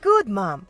Good, Mom.